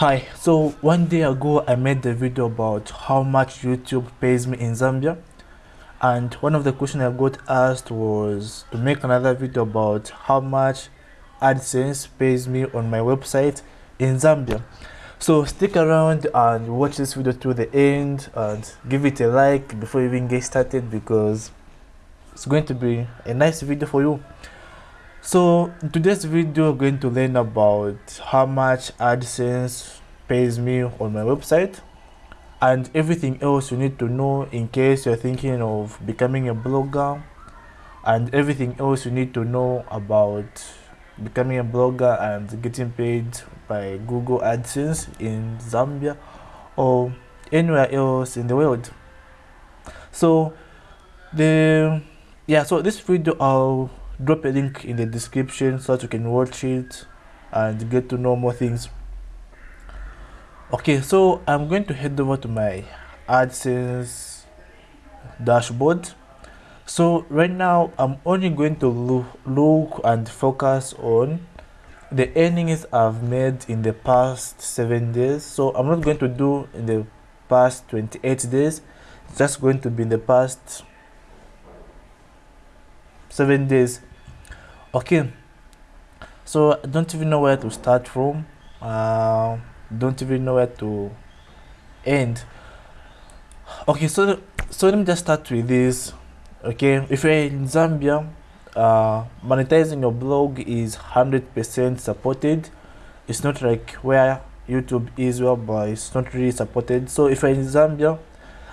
Hi, so one day ago I made the video about how much YouTube pays me in Zambia and one of the questions I got asked was to make another video about how much AdSense pays me on my website in Zambia. So stick around and watch this video to the end and give it a like before you even get started because it's going to be a nice video for you. So in today's video we're going to learn about how much AdSense pays me on my website and everything else you need to know in case you're thinking of becoming a blogger and everything else you need to know about becoming a blogger and getting paid by Google AdSense in Zambia or anywhere else in the world. So the yeah so this video I'll drop a link in the description so that you can watch it and get to know more things. Okay so i'm going to head over to my adsense dashboard. So right now i'm only going to look, look and focus on the earnings i've made in the past seven days. So i'm not going to do in the past 28 days. It's just going to be in the past seven days. Okay. So I don't even know where to start from. Uh, don't even know where to end. Okay so so let me just start with this. Okay if you're in Zambia uh, monetizing your blog is 100% supported. It's not like where YouTube is well but it's not really supported. So if you're in Zambia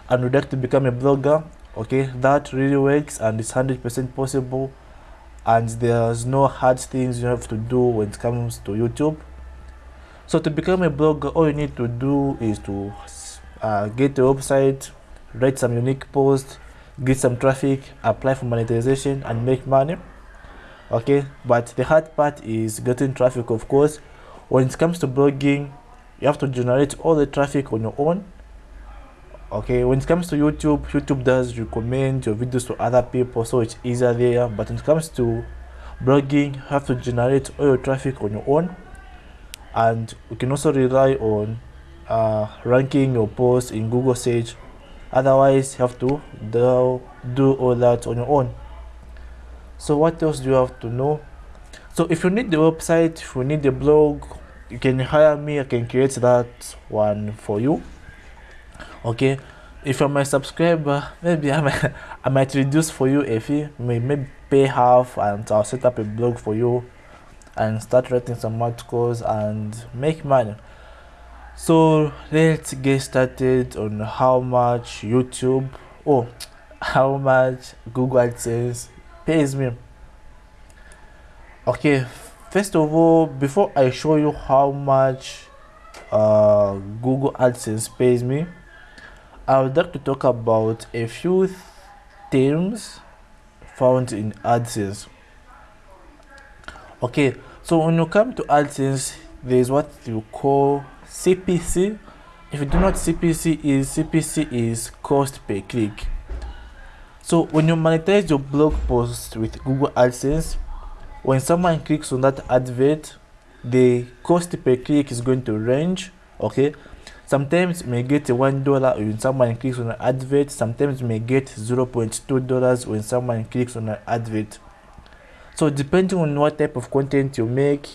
and would like to become a blogger okay that really works and it's 100% possible. And there's no hard things you have to do when it comes to YouTube. So to become a blogger all you need to do is to uh, get a website write some unique posts get some traffic apply for monetization and make money. Okay but the hard part is getting traffic of course. When it comes to blogging you have to generate all the traffic on your own okay when it comes to youtube youtube does recommend your videos to other people so it's easier there. But when it comes to blogging you have to generate all your traffic on your own. And you can also rely on uh, ranking your posts in google search. Otherwise you have to do, do all that on your own. So what else do you have to know? So if you need the website if you need the blog you can hire me. I can create that one for you okay? If you're my subscriber maybe I might, I might reduce for you a fee. Maybe pay half and I'll set up a blog for you and start writing some articles and make money. So let's get started on how much YouTube oh how much Google AdSense pays me. Okay first of all before I show you how much uh, Google AdSense pays me I would like to talk about a few terms found in AdSense. Okay, so when you come to AdSense, there is what you call CPC. If you do not CPC is CPC is cost per click. So when you monetize your blog post with Google AdSense, when someone clicks on that advert, the cost per click is going to range. Okay, Sometimes may get one dollar when someone clicks on an advert. Sometimes may get 0.2 dollars when someone clicks on an advert. So depending on what type of content you make,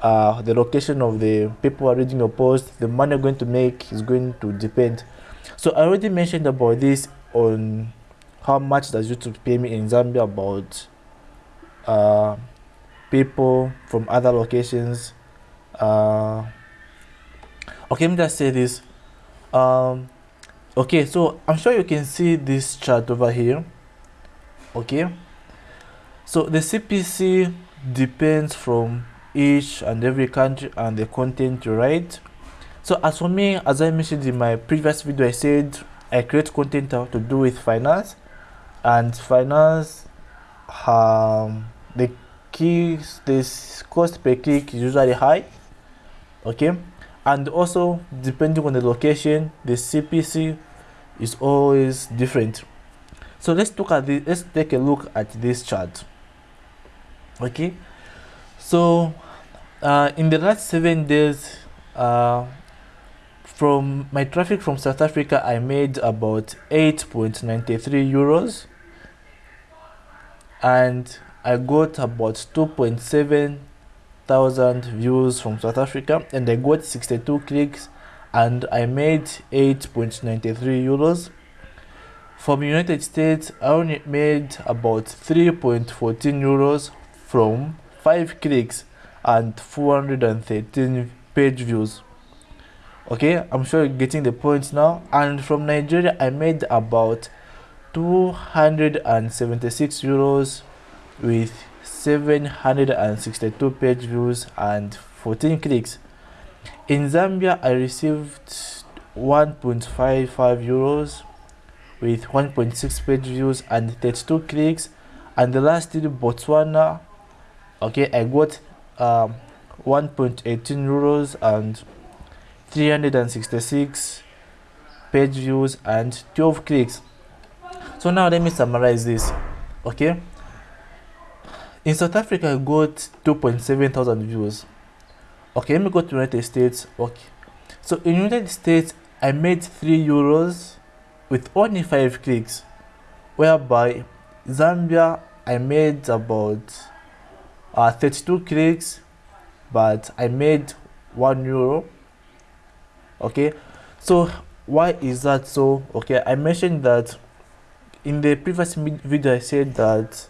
uh, the location of the people are reading your post, the money you're going to make is going to depend. So I already mentioned about this on how much does YouTube pay me in Zambia about uh, people from other locations. Uh, okay let me just say this. Um okay so i'm sure you can see this chart over here. Okay? So the cpc depends from each and every country and the content you write. So as for me as i mentioned in my previous video i said i create content to do with finance. And finance um the keys this cost per click is usually high. Okay and also depending on the location the cpc is always different. So let's look at this let's take a look at this chart. Okay? So uh, in the last seven days uh, from my traffic from South Africa, I made about 8.93 euros. And I got about 2.7 thousand views from South Africa and I got 62 clicks and I made 8.93 euros. From United States, I only made about 3.14 euros from 5 clicks and 413 page views okay i'm sure you're getting the points now and from nigeria i made about 276 euros with 762 page views and 14 clicks. In zambia i received 1.55 euros with 1.6 page views and 32 clicks. And the last in botswana okay i got um, 1.18 euros and 366 page views and 12 clicks. So now let me summarize this okay in south africa i got 2.7 thousand views okay let me go to united states. Okay. So in united states i made 3 euros with only 5 clicks whereby zambia i made about uh, 32 clicks but i made 1 euro. Okay. So why is that so? Okay i mentioned that in the previous video i said that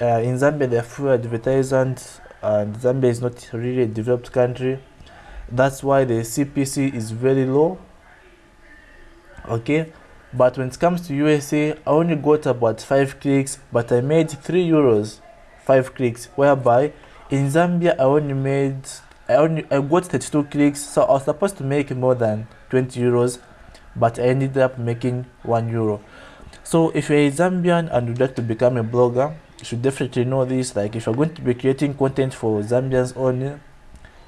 uh, in zambia there are few advertisers and zambia is not really a developed country. That's why the cpc is very low okay? But when it comes to usa i only got about five clicks but i made three euros five clicks. Whereby in zambia i only made I only I got 32 clicks, so I was supposed to make more than 20 euros, but I ended up making 1 euro. So if you're a Zambian and would like to become a blogger, you should definitely know this. Like if you're going to be creating content for Zambians only,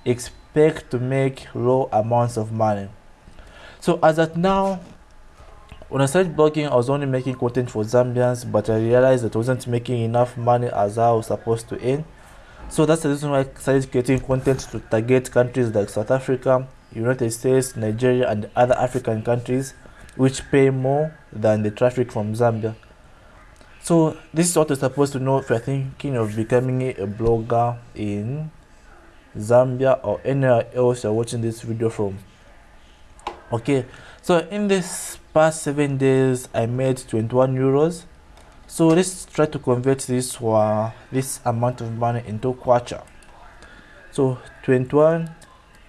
expect to make low amounts of money. So as at now, when I started blogging, I was only making content for Zambians, but I realized that I wasn't making enough money as I was supposed to earn. So that's the reason why I started creating content to target countries like South Africa, United States, Nigeria, and other African countries which pay more than the traffic from Zambia. So this is what you're supposed to know if you're thinking of becoming a blogger in Zambia or anywhere else you're watching this video from. Okay, so in this past seven days, I made 21 euros. So let's try to convert this uh, this amount of money into kwacha. So 21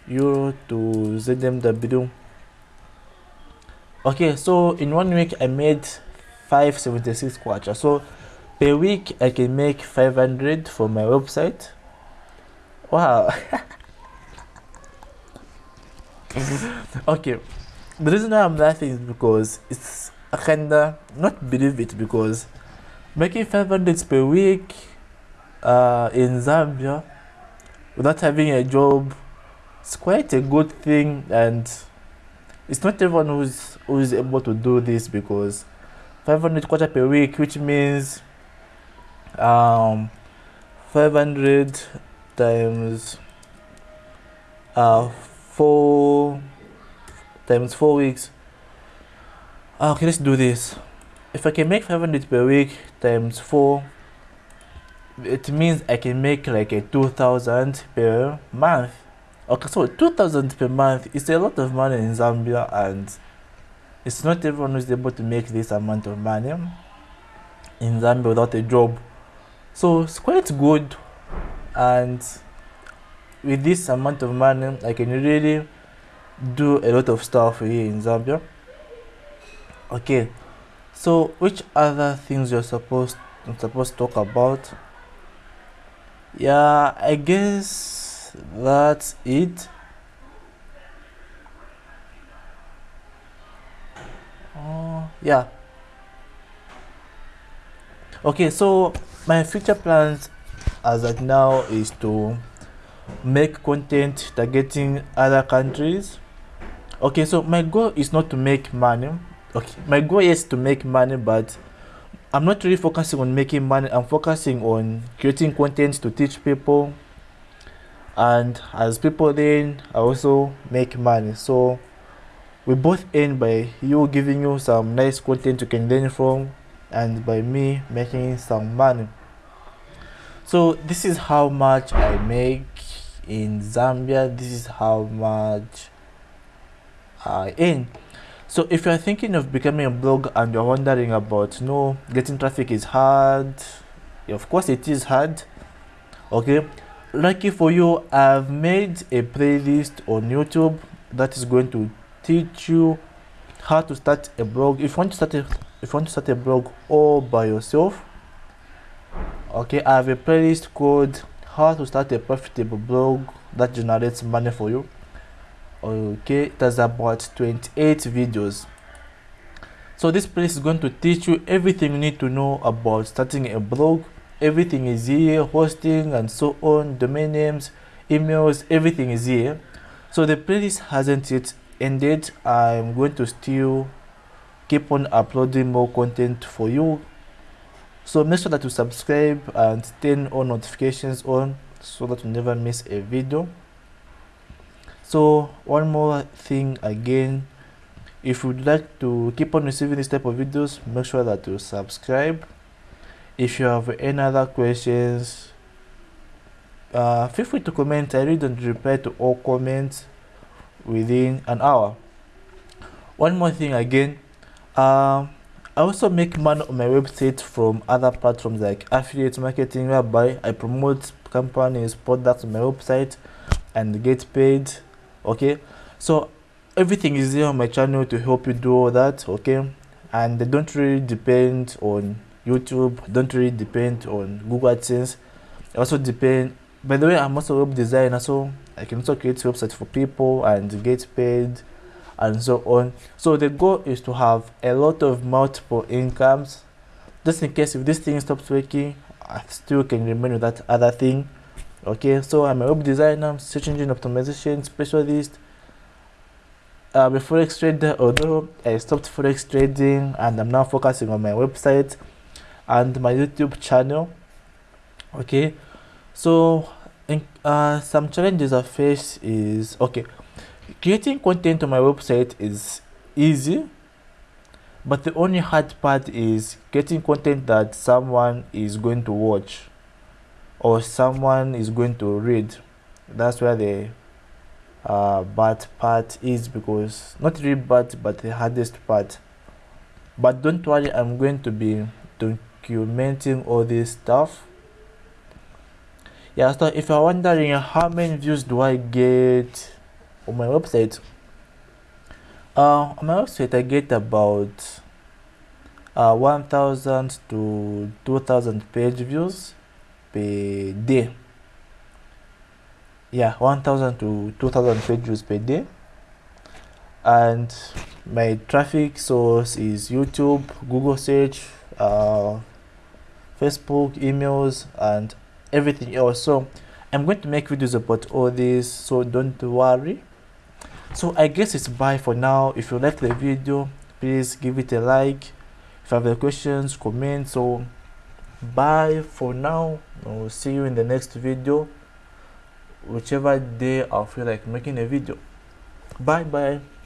euro to zmw okay so in one week i made 576 kwacha. So per week i can make 500 for my website. Wow. Okay. The reason why i'm laughing is because it's I kinda not believe it because making 500 per week uh, in Zambia without having a job it's quite a good thing and it's not everyone who's who's able to do this because 500 kwacha per week which means um 500 times uh 4 times 4 weeks. Okay let's do this. If I can make 500 per week times 4 it means I can make like a 2000 per month. Okay so 2000 per month is a lot of money in Zambia and it's not everyone who's able to make this amount of money in Zambia without a job. So it's quite good. And with this amount of money I can really do a lot of stuff here in Zambia. Okay. So which other things you're supposed supposed to talk about? Yeah I guess that's it oh yeah. Okay so my future plans as of now is to make content targeting other countries. Okay so my goal is not to make money. Okay my goal is to make money but i'm not really focusing on making money. I'm focusing on creating content to teach people. And as people then i also make money. So we both end by you giving you some nice content you can learn from and by me making some money. So this is how much i make in zambia. This is how much i earn. So if you're thinking of becoming a blogger and you're wondering about no getting traffic is hard of course it is hard okay? Lucky for you i've made a playlist on youtube that is going to teach you how to start a blog. If you want to start a if you want to start a blog all by yourself okay i have a playlist called how to start a profitable blog that generates money for you. Okay it has about 28 videos. So this place is going to teach you everything you need to know about starting a blog. Everything is here hosting and so on domain names emails everything is here. So the playlist hasn't yet ended i'm going to still keep on uploading more content for you. So make sure that you subscribe and turn all notifications on so that you never miss a video. So one more thing again if you'd like to keep on receiving this type of videos make sure that you subscribe. If you have any other questions uh, feel free to comment. I read and reply to all comments within an hour. One more thing again uh, i also make money on my website from other platforms like affiliate marketing whereby i promote companies products on my website and get paid okay? So everything is here on my channel to help you do all that okay? And they don't really depend on youtube don't really depend on google adsense. Also depend by the way i'm also a web designer so i can also create websites for people and get paid and so on. So the goal is to have a lot of multiple incomes. Just in case if this thing stops working i still can remain with that other thing. Okay so i'm a web designer search engine optimization specialist. Uh, I'm a forex trader although i stopped forex trading and i'm now focusing on my website and my youtube channel. Okay so in, uh, some challenges i face is okay creating content on my website is easy but the only hard part is getting content that someone is going to watch or someone is going to read. That's where the uh, bad part is because not really bad but the hardest part. But don't worry i'm going to be documenting all this stuff yeah so if you're wondering how many views do i get on my website? Uh, on my website i get about uh, 1000 to 2000 page views per day. Yeah 1000 to 2000 page views per day. And my traffic source is youtube google search uh, facebook emails and everything else. So i'm going to make videos about all this so don't worry. So i guess it's bye for now. If you like the video please give it a like. If you have any questions comment so bye for now. I'll see you in the next video. Whichever day i feel like making a video. Bye bye